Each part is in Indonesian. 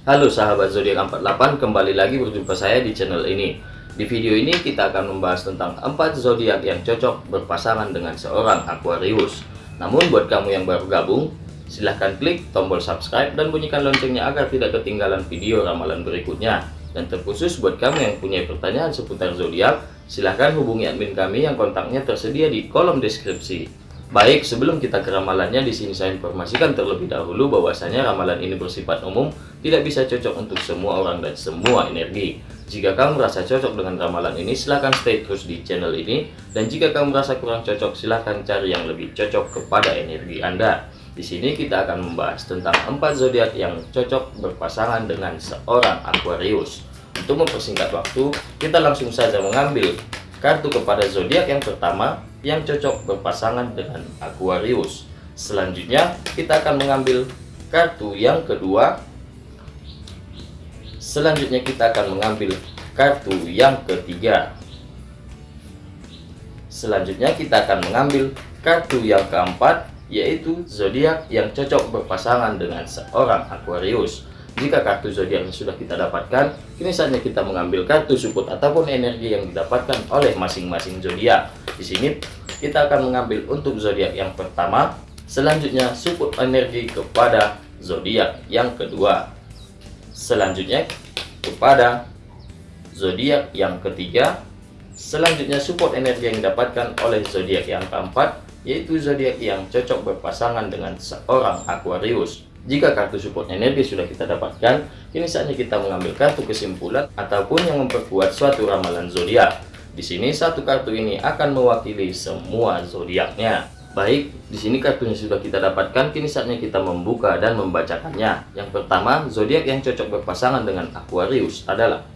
Halo sahabat zodiak 48, kembali lagi berjumpa saya di channel ini. Di video ini kita akan membahas tentang 4 zodiak yang cocok berpasangan dengan seorang Aquarius. Namun buat kamu yang baru gabung, silahkan klik tombol subscribe dan bunyikan loncengnya agar tidak ketinggalan video ramalan berikutnya. Dan terkhusus buat kamu yang punya pertanyaan seputar zodiak, silahkan hubungi admin kami yang kontaknya tersedia di kolom deskripsi. Baik, sebelum kita ke ramalannya, di sini saya informasikan terlebih dahulu bahwasanya ramalan ini bersifat umum, tidak bisa cocok untuk semua orang dan semua energi. Jika kamu merasa cocok dengan ramalan ini, silahkan stay terus di channel ini. Dan jika kamu merasa kurang cocok, silahkan cari yang lebih cocok kepada energi Anda. Di sini kita akan membahas tentang empat zodiak yang cocok berpasangan dengan seorang Aquarius. Untuk mempersingkat waktu, kita langsung saja mengambil kartu kepada zodiak yang pertama, yang cocok berpasangan dengan Aquarius. Selanjutnya, kita akan mengambil kartu yang kedua. Selanjutnya, kita akan mengambil kartu yang ketiga. Selanjutnya, kita akan mengambil kartu yang keempat, yaitu zodiak yang cocok berpasangan dengan seorang Aquarius. Jika kartu zodiak sudah kita dapatkan, kini saatnya kita mengambil kartu support ataupun energi yang didapatkan oleh masing-masing zodiak. Di sini kita akan mengambil untuk zodiak yang pertama, selanjutnya support energi kepada zodiak yang kedua. Selanjutnya kepada zodiak yang ketiga, selanjutnya support energi yang didapatkan oleh zodiak yang keempat, yaitu zodiak yang cocok berpasangan dengan seorang Aquarius. Jika kartu support energi sudah kita dapatkan, kini saatnya kita mengambil kartu kesimpulan ataupun yang memperkuat suatu ramalan zodiak. Di sini satu kartu ini akan mewakili semua zodiaknya. Baik, di sini kartunya sudah kita dapatkan, kini saatnya kita membuka dan membacakannya. Yang pertama, zodiak yang cocok berpasangan dengan Aquarius adalah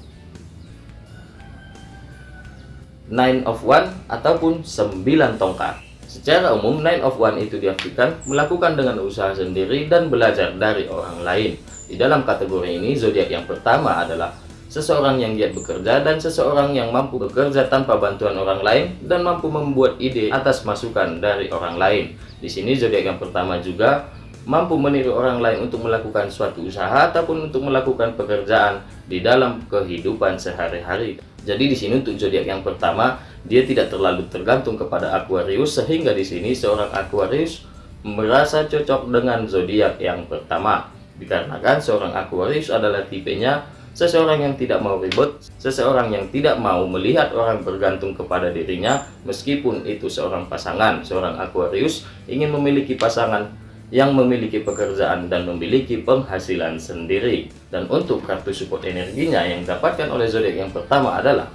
Nine of One ataupun 9 tongkat. Secara umum, Nine of One itu diartikan melakukan dengan usaha sendiri dan belajar dari orang lain. Di dalam kategori ini, zodiak yang pertama adalah seseorang yang giat bekerja dan seseorang yang mampu bekerja tanpa bantuan orang lain dan mampu membuat ide atas masukan dari orang lain. Di sini zodiak yang pertama juga mampu meniru orang lain untuk melakukan suatu usaha ataupun untuk melakukan pekerjaan di dalam kehidupan sehari-hari. Jadi di sini untuk zodiak yang pertama, dia tidak terlalu tergantung kepada Aquarius sehingga di sini seorang Aquarius merasa cocok dengan zodiak yang pertama. Dikarenakan seorang Aquarius adalah tipenya seseorang yang tidak mau ribut, seseorang yang tidak mau melihat orang bergantung kepada dirinya meskipun itu seorang pasangan. Seorang Aquarius ingin memiliki pasangan yang memiliki pekerjaan dan memiliki penghasilan sendiri. Dan untuk kartu support energinya yang didapatkan oleh zodiak yang pertama adalah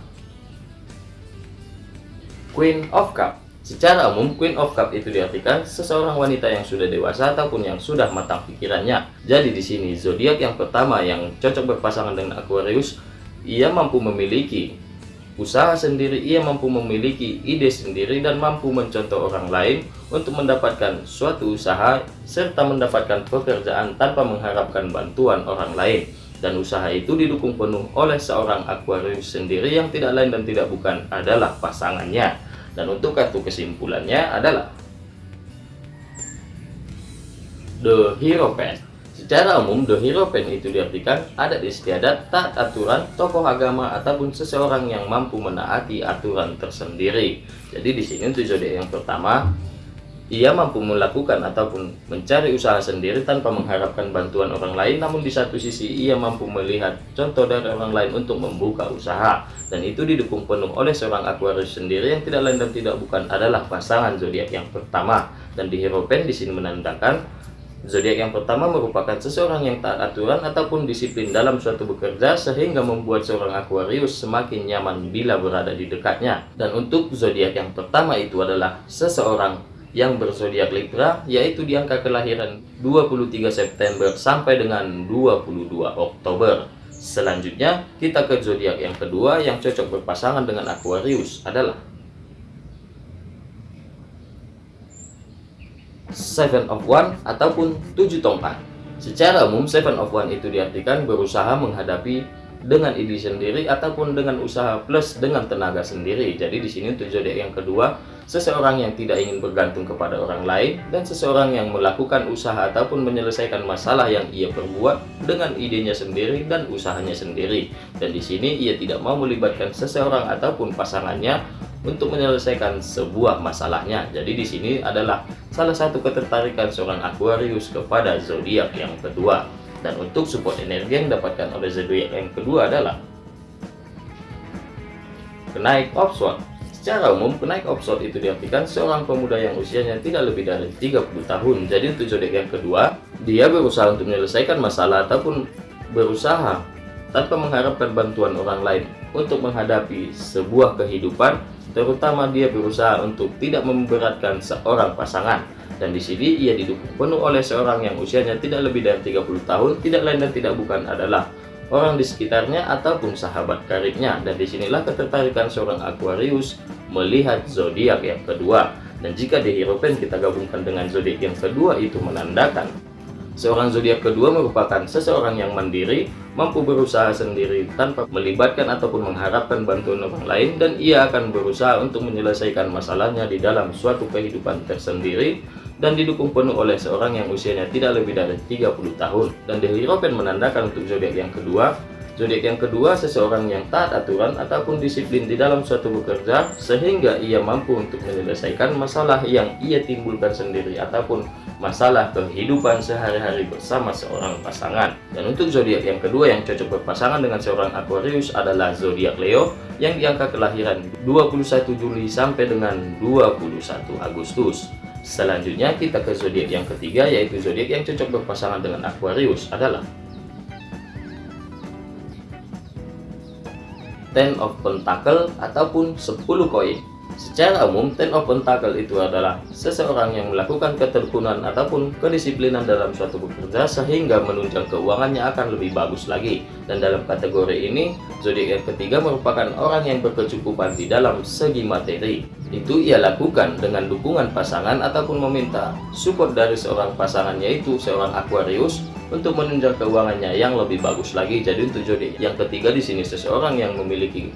Queen of Cup. Secara umum, Queen of Cup itu diartikan seseorang wanita yang sudah dewasa ataupun yang sudah matang pikirannya. Jadi di sini zodiak yang pertama yang cocok berpasangan dengan Aquarius, ia mampu memiliki usaha sendiri, ia mampu memiliki ide sendiri dan mampu mencontoh orang lain untuk mendapatkan suatu usaha serta mendapatkan pekerjaan tanpa mengharapkan bantuan orang lain. Dan usaha itu didukung penuh oleh seorang Aquarius sendiri yang tidak lain dan tidak bukan adalah pasangannya. Dan untuk kartu kesimpulannya adalah The Hero Pen. Secara umum, The Hero Pen itu diartikan adat istiadat, taat aturan, tokoh agama, ataupun seseorang yang mampu menaati aturan tersendiri. Jadi di sini untuk zodiak yang pertama, ia mampu melakukan ataupun mencari usaha sendiri tanpa mengharapkan bantuan orang lain, namun di satu sisi ia mampu melihat contoh dari orang lain untuk membuka usaha. Dan itu didukung penuh oleh seorang Aquarius sendiri yang tidak lain dan tidak bukan adalah pasangan zodiak yang pertama. Dan di Hero Pen di sini menandakan zodiak yang pertama merupakan seseorang yang taat aturan ataupun disiplin dalam suatu bekerja sehingga membuat seorang Aquarius semakin nyaman bila berada di dekatnya. Dan untuk zodiak yang pertama itu adalah seseorang yang berzodiak Libra yaitu di angka kelahiran 23 September sampai dengan 22 Oktober. Selanjutnya kita ke zodiak yang kedua yang cocok berpasangan dengan Aquarius adalah Seven of One ataupun tujuh tongkat. Secara umum Seven of One itu diartikan berusaha menghadapi dengan ide sendiri ataupun dengan usaha plus dengan tenaga sendiri. Jadi di sini untuk zodiak yang kedua seseorang yang tidak ingin bergantung kepada orang lain, dan seseorang yang melakukan usaha ataupun menyelesaikan masalah yang ia perbuat dengan idenya sendiri dan usahanya sendiri. Dan di sini ia tidak mau melibatkan seseorang ataupun pasangannya untuk menyelesaikan sebuah masalahnya. Jadi di sini adalah salah satu ketertarikan seorang Aquarius kepada zodiak yang kedua. Dan untuk support energi yang didapatkan oleh zodiak yang kedua adalah kenaik offshore. Secara umum, kenaik offshore itu diartikan seorang pemuda yang usianya tidak lebih dari 30 tahun. Jadi untuk zodiak yang kedua, dia berusaha untuk menyelesaikan masalah ataupun berusaha tanpa mengharapkan bantuan orang lain untuk menghadapi sebuah kehidupan, terutama dia berusaha untuk tidak memberatkan seorang pasangan. Dan di sini ia didukung penuh oleh seorang yang usianya tidak lebih dari 30 tahun, tidak lain dan tidak bukan adalah orang di sekitarnya ataupun sahabat karibnya. Dan di sinilah ketertarikan seorang Aquarius melihat zodiak yang kedua. Dan jika di Hierophant kita gabungkan dengan zodiak yang kedua itu menandakan Seorang zodiak kedua merupakan seseorang yang mandiri, mampu berusaha sendiri tanpa melibatkan ataupun mengharapkan bantuan orang lain dan ia akan berusaha untuk menyelesaikan masalahnya di dalam suatu kehidupan tersendiri dan didukung penuh oleh seorang yang usianya tidak lebih dari 30 tahun. Dan The Hierophant menandakan untuk zodiak yang kedua, zodiak yang kedua seseorang yang taat aturan ataupun disiplin di dalam suatu bekerja sehingga ia mampu untuk menyelesaikan masalah yang ia timbulkan sendiri ataupun masalah kehidupan sehari-hari bersama seorang pasangan. Dan untuk zodiak yang kedua yang cocok berpasangan dengan seorang Aquarius adalah zodiak Leo yang diangka kelahiran 21 Juli sampai dengan 21 Agustus. Selanjutnya kita ke zodiak yang ketiga yaitu zodiak yang cocok berpasangan dengan Aquarius adalah Ten of Pentacle ataupun 10 koin. Secara umum, Ten of Pentacle itu adalah seseorang yang melakukan keterkunan ataupun kedisiplinan dalam suatu bekerja sehingga menunjang keuangannya akan lebih bagus lagi. Dan dalam kategori ini, zodiak yang ketiga merupakan orang yang berkecukupan di dalam segi materi. Itu ia lakukan dengan dukungan pasangan ataupun meminta support dari seorang pasangan yaitu seorang Aquarius untuk menunjang keuangannya yang lebih bagus lagi. Jadi untuk zodiak yang ketiga di sini seseorang yang memiliki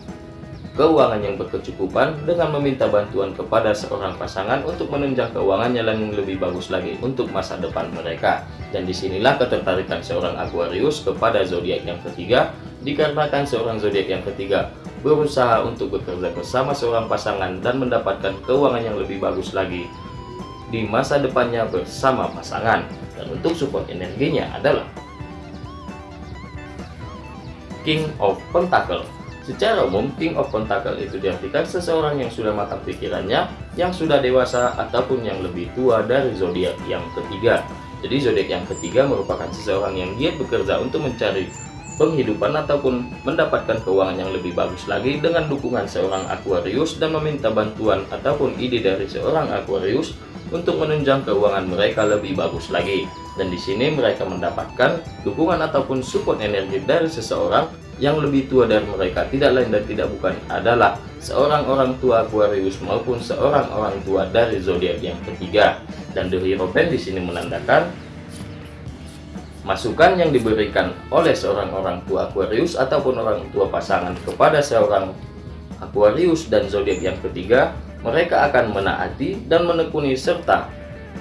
keuangan yang berkecukupan dengan meminta bantuan kepada seorang pasangan untuk menunjang keuangannya yang lebih bagus lagi untuk masa depan mereka. Dan di sinilah ketertarikan seorang Aquarius kepada zodiak yang ketiga, dikarenakan seorang zodiak yang ketiga berusaha untuk bekerja bersama seorang pasangan dan mendapatkan keuangan yang lebih bagus lagi di masa depannya bersama pasangan. Dan untuk support energinya adalah King of Pentacle Secara umum, King of Pentacle itu diartikan seseorang yang sudah matang pikirannya, yang sudah dewasa, ataupun yang lebih tua dari zodiak yang ketiga. Jadi zodiak yang ketiga merupakan seseorang yang giat bekerja untuk mencari penghidupan ataupun mendapatkan keuangan yang lebih bagus lagi dengan dukungan seorang Aquarius dan meminta bantuan ataupun ide dari seorang Aquarius untuk menunjang keuangan mereka lebih bagus lagi. Dan di sini mereka mendapatkan dukungan ataupun support energi dari seseorang yang lebih tua dari mereka tidak lain dan tidak bukan adalah seorang orang tua Aquarius maupun seorang orang tua dari zodiak yang ketiga dan The Hierophant di sini menandakan masukan yang diberikan oleh seorang orang tua Aquarius ataupun orang tua pasangan kepada seorang Aquarius dan zodiak yang ketiga mereka akan menaati dan menekuni serta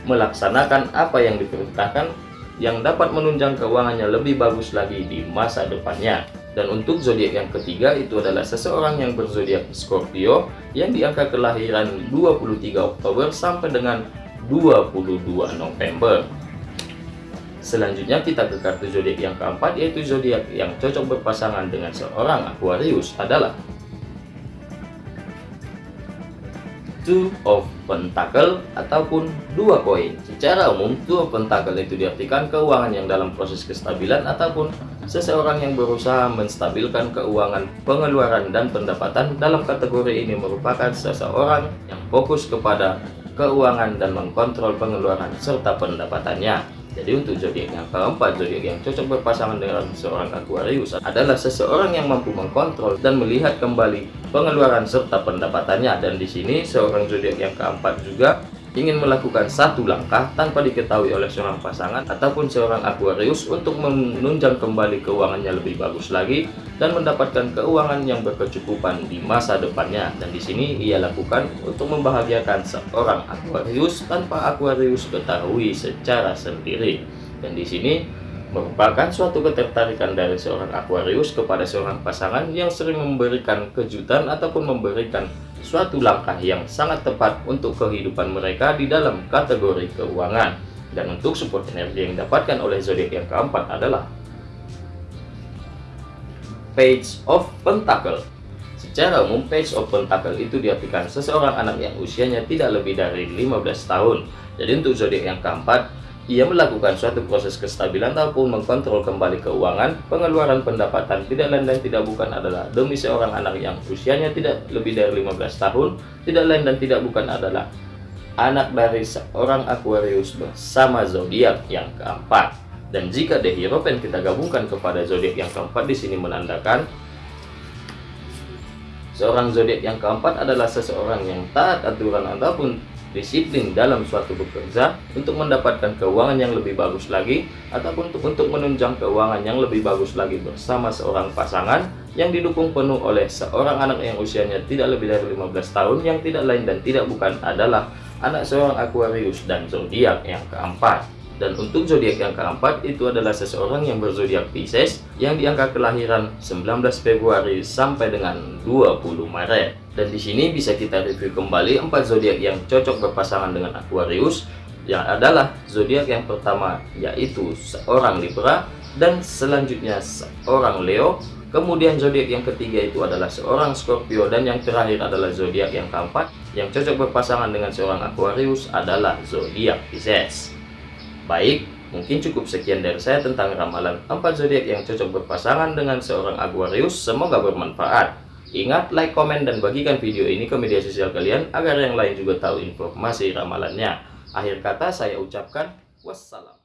melaksanakan apa yang diperintahkan yang dapat menunjang keuangannya lebih bagus lagi di masa depannya. Dan untuk zodiak yang ketiga itu adalah seseorang yang berzodiak Scorpio yang diangka kelahiran 23 Oktober sampai dengan 22 November. Selanjutnya kita ke kartu zodiak yang keempat yaitu zodiak yang cocok berpasangan dengan seorang Aquarius adalah Two of Pentacle ataupun dua koin. Secara umum, Two of Pentacle itu diartikan keuangan yang dalam proses kestabilan ataupun seseorang yang berusaha menstabilkan keuangan, pengeluaran, dan pendapatan dalam kategori ini merupakan seseorang yang fokus kepada keuangan dan mengkontrol pengeluaran serta pendapatannya. Jadi untuk zodiak yang keempat, zodiak yang cocok berpasangan dengan seorang Aquarius adalah seseorang yang mampu mengkontrol dan melihat kembali pengeluaran serta pendapatannya. Dan di sini seorang zodiak yang keempat juga ingin melakukan satu langkah tanpa diketahui oleh seorang pasangan ataupun seorang Aquarius untuk menunjang kembali keuangannya lebih bagus lagi dan mendapatkan keuangan yang berkecukupan di masa depannya. Dan di sini ia lakukan untuk membahagiakan seorang Aquarius tanpa Aquarius ketahui secara sendiri. Dan di sini merupakan suatu ketertarikan dari seorang Aquarius kepada seorang pasangan yang sering memberikan kejutan ataupun memberikan suatu langkah yang sangat tepat untuk kehidupan mereka di dalam kategori keuangan. Dan untuk support energi yang didapatkan oleh zodiak yang keempat adalah Page of Pentacle. Secara umum, Page of Pentacle itu diartikan seseorang anak yang usianya tidak lebih dari 15 tahun. Jadi untuk zodiak yang keempat, ia melakukan suatu proses kestabilan ataupun mengkontrol kembali keuangan, pengeluaran pendapatan tidak lain dan tidak bukan adalah demi seorang anak yang usianya tidak lebih dari 15 tahun, tidak lain dan tidak bukan adalah anak dari seorang Aquarius bersama zodiak yang keempat. Dan jika The Hierophant kita gabungkan kepada zodiak yang keempat di sini menandakan seorang zodiak yang keempat adalah seseorang yang taat aturan ataupun disiplin dalam suatu bekerja untuk mendapatkan keuangan yang lebih bagus lagi ataupun untuk, untuk menunjang keuangan yang lebih bagus lagi bersama seorang pasangan yang didukung penuh oleh seorang anak yang usianya tidak lebih dari 15 tahun yang tidak lain dan tidak bukan adalah anak seorang Aquarius dan zodiak yang keempat dan untuk zodiak yang keempat itu adalah seseorang yang berzodiak Pisces yang di angka kelahiran 19 Februari sampai dengan 20 Maret. Dan di sini bisa kita review kembali empat zodiak yang cocok berpasangan dengan Aquarius yang adalah zodiak yang pertama yaitu seorang Libra dan selanjutnya seorang Leo Kemudian zodiak yang ketiga itu adalah seorang Scorpio dan yang terakhir adalah zodiak yang keempat yang cocok berpasangan dengan seorang Aquarius adalah zodiak Pisces. Baik, mungkin cukup sekian dari saya tentang ramalan 4 zodiak yang cocok berpasangan dengan seorang Aquarius. Semoga bermanfaat. Ingat, like, komen, dan bagikan video ini ke media sosial kalian agar yang lain juga tahu informasi ramalannya. Akhir kata saya ucapkan wassalam.